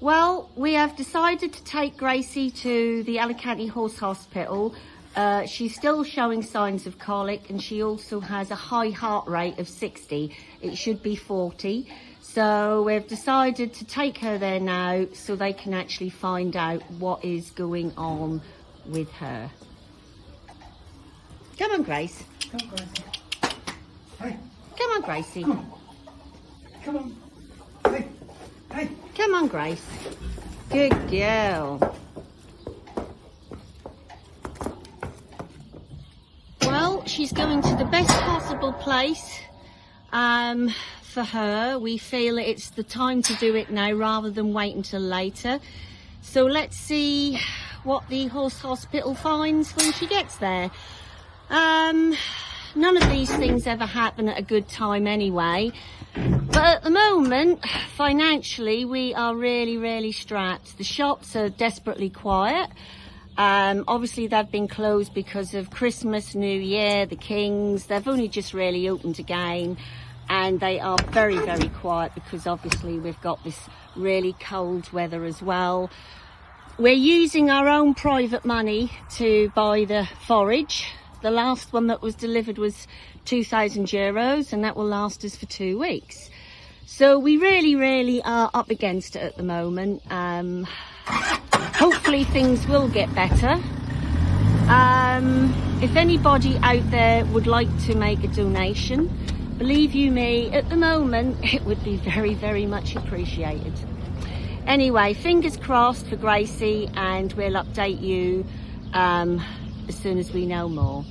Well, we have decided to take Gracie to the Alicante Horse Hospital. Uh, she's still showing signs of colic and she also has a high heart rate of 60. It should be 40. So we've decided to take her there now so they can actually find out what is going on with her. Come on, Grace. Come on, Gracie. Hey, Come on, Gracie. come on. Come on. Hey, hey. Come on, Grace. Good girl. Well, she's going to the best possible place um, for her. We feel it's the time to do it now rather than wait until later. So let's see what the horse hospital finds when she gets there. Um, none of these things ever happen at a good time anyway. But at the moment, financially, we are really, really strapped. The shops are desperately quiet. Um, obviously, they've been closed because of Christmas, New Year, the Kings. They've only just really opened again. And they are very, very quiet because obviously we've got this really cold weather as well. We're using our own private money to buy the forage. The last one that was delivered was 2,000 euros and that will last us for two weeks. So we really, really are up against it at the moment. Um, hopefully things will get better. Um, if anybody out there would like to make a donation, believe you me, at the moment it would be very, very much appreciated. Anyway, fingers crossed for Gracie and we'll update you um, as soon as we know more.